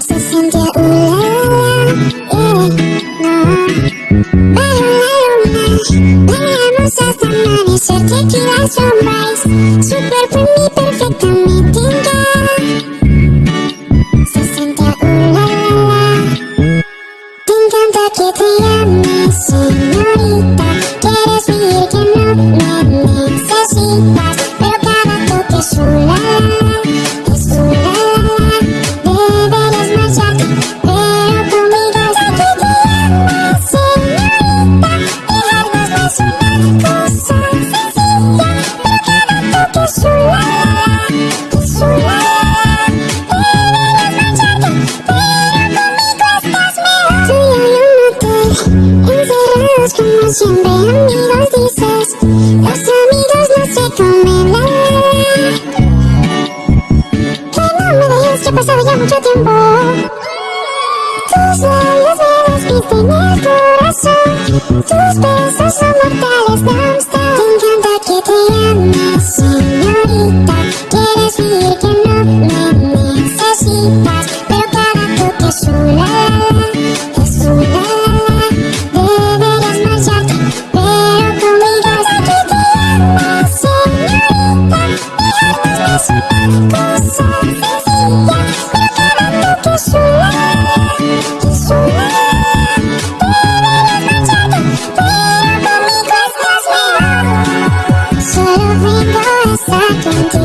Se sentía un no Bajo la luna, hasta Tequila sunrise, su Se encanta que te llame siempre amigos dices Los amigos no se comen, la, Que no me dejes, que ha pasado ya mucho tiempo Tus labios me despisten el corazón.